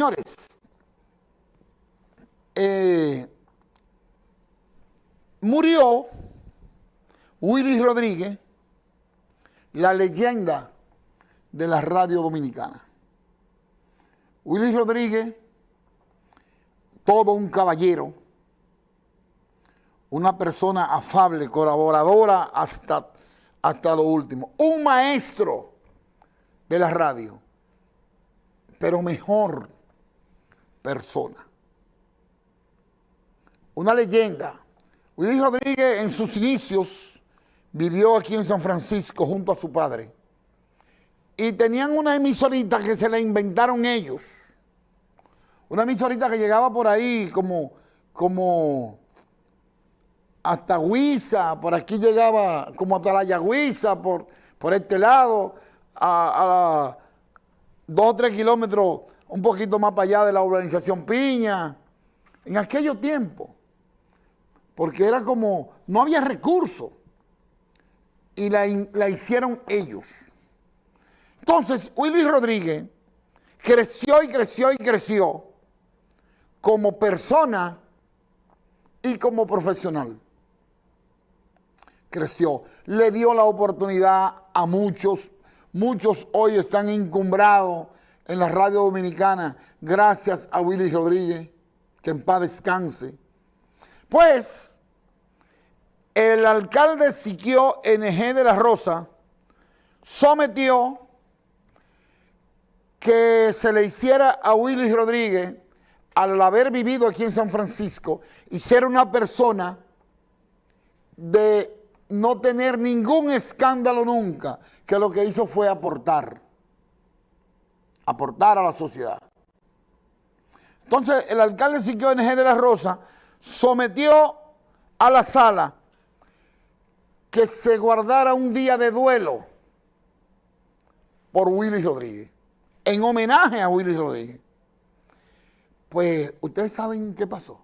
Señores, eh, murió Willy Rodríguez, la leyenda de la radio dominicana. Willy Rodríguez, todo un caballero, una persona afable, colaboradora hasta, hasta lo último, un maestro de la radio, pero mejor persona. Una leyenda. Willy Rodríguez en sus inicios vivió aquí en San Francisco junto a su padre. Y tenían una emisorita que se la inventaron ellos. Una emisorita que llegaba por ahí como, como hasta Huiza, por aquí llegaba como hasta la Yagüiza, por, por este lado, a, a dos o tres kilómetros un poquito más para allá de la urbanización Piña, en aquellos tiempos, porque era como, no había recursos, y la, la hicieron ellos. Entonces, Willy Rodríguez creció y creció y creció como persona y como profesional. Creció, le dio la oportunidad a muchos, muchos hoy están encumbrados en la radio dominicana gracias a Willy Rodríguez, que en paz descanse. Pues, el alcalde Siquio NG de la Rosa sometió que se le hiciera a Willy Rodríguez, al haber vivido aquí en San Francisco y ser una persona de no tener ningún escándalo nunca, que lo que hizo fue aportar, aportar a la sociedad. Entonces, el alcalde Siquio NG de la Rosa sometió a la sala que se guardara un día de duelo por Willy Rodríguez, en homenaje a Willy Rodríguez. Pues, ¿ustedes saben qué pasó?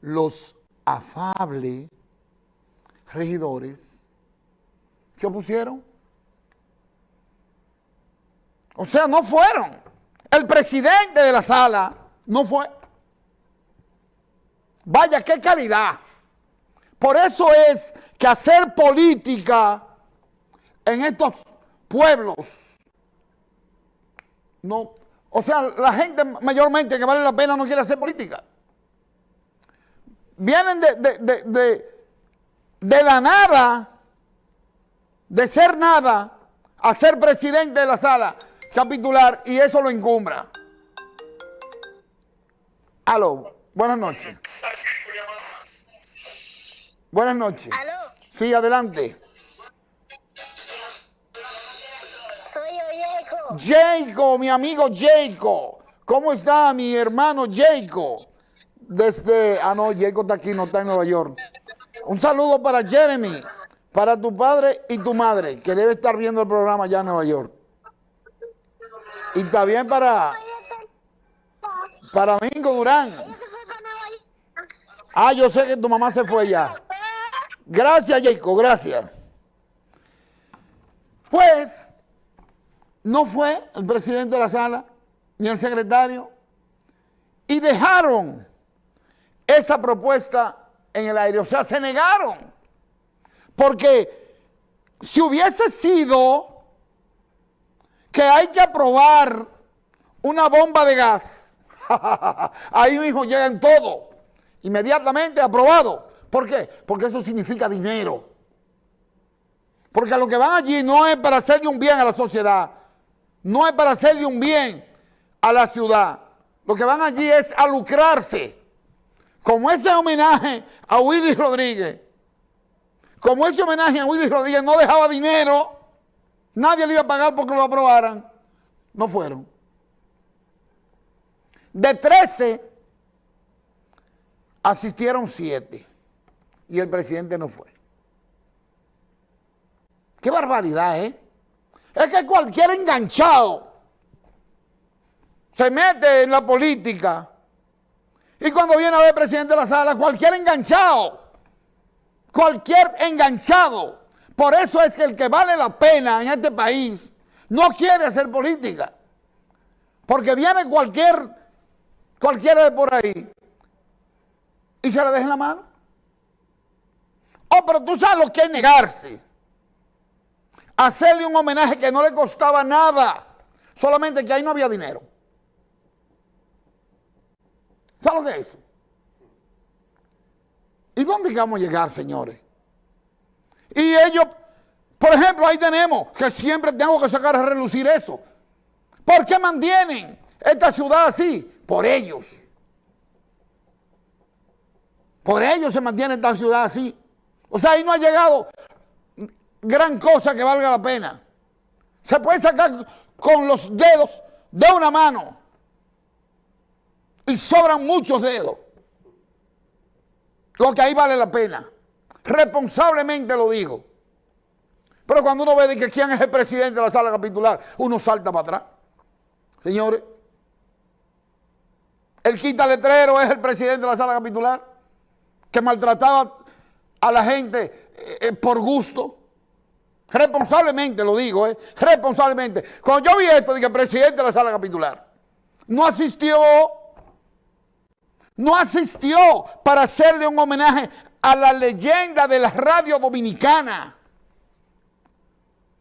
Los afables regidores se opusieron. O sea, no fueron. El presidente de la sala no fue. Vaya, qué calidad. Por eso es que hacer política en estos pueblos, no, o sea, la gente mayormente que vale la pena no quiere hacer política. Vienen de, de, de, de la nada, de ser nada, a ser presidente de la sala capitular y eso lo encumbra. Aló, buenas noches. Buenas noches. ¿Aló? Sí, adelante. Soy yo, Jacob. Jacob, mi amigo Jacob. ¿Cómo está mi hermano Jacob? Desde, ah no, Jacob está aquí, no está en Nueva York. Un saludo para Jeremy, para tu padre y tu madre, que debe estar viendo el programa allá en Nueva York. Y también para, para Domingo Durán. Ah, yo sé que tu mamá se fue ya. Gracias, Jacob, gracias. Pues, no fue el presidente de la sala, ni el secretario, y dejaron esa propuesta en el aire, o sea, se negaron. Porque si hubiese sido que hay que aprobar una bomba de gas, ahí mismo llegan todos, inmediatamente aprobado. ¿Por qué? Porque eso significa dinero. Porque lo que van allí no es para hacerle un bien a la sociedad, no es para hacerle un bien a la ciudad. Lo que van allí es a lucrarse. Como ese homenaje a Willy Rodríguez, como ese homenaje a Willy Rodríguez no dejaba dinero, nadie le iba a pagar porque lo aprobaran, no fueron. De 13, asistieron 7 y el presidente no fue. Qué barbaridad, ¿eh? Es que cualquier enganchado se mete en la política y cuando viene a ver presidente de la sala, cualquier enganchado, cualquier enganchado. Por eso es que el que vale la pena en este país no quiere hacer política. Porque viene cualquier, cualquiera de por ahí y se le deja en la mano. Oh, pero tú sabes lo que es negarse. Hacerle un homenaje que no le costaba nada. Solamente que ahí no había dinero. ¿Sabes lo que es eso? ¿Y dónde vamos a llegar, señores? Y ellos, por ejemplo, ahí tenemos que siempre tengo que sacar a relucir eso. ¿Por qué mantienen esta ciudad así? Por ellos. Por ellos se mantiene esta ciudad así. O sea, ahí no ha llegado gran cosa que valga la pena. Se puede sacar con los dedos de una mano. Y sobran muchos dedos. Lo que ahí vale la pena. Responsablemente lo digo. Pero cuando uno ve de que quién es el presidente de la sala capitular, uno salta para atrás. Señores, el quita letrero es el presidente de la sala capitular, que maltrataba a la gente eh, eh, por gusto. Responsablemente lo digo, ¿eh? Responsablemente. Cuando yo vi esto, dije, presidente de la sala capitular, no asistió, no asistió para hacerle un homenaje a la leyenda de la radio dominicana,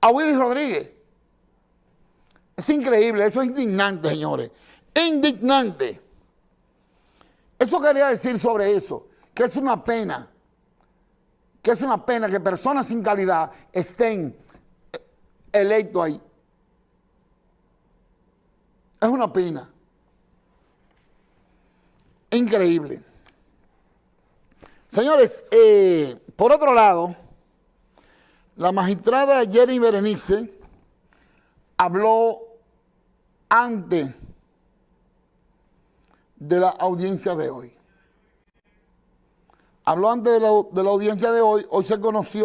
a Willy Rodríguez. Es increíble, eso es indignante, señores. Indignante. Eso quería decir sobre eso, que es una pena, que es una pena que personas sin calidad estén electos ahí. Es una pena. Increíble. Señores, eh, por otro lado, la magistrada Jenny Berenice habló antes de la audiencia de hoy. Habló antes de la, de la audiencia de hoy, hoy se conoció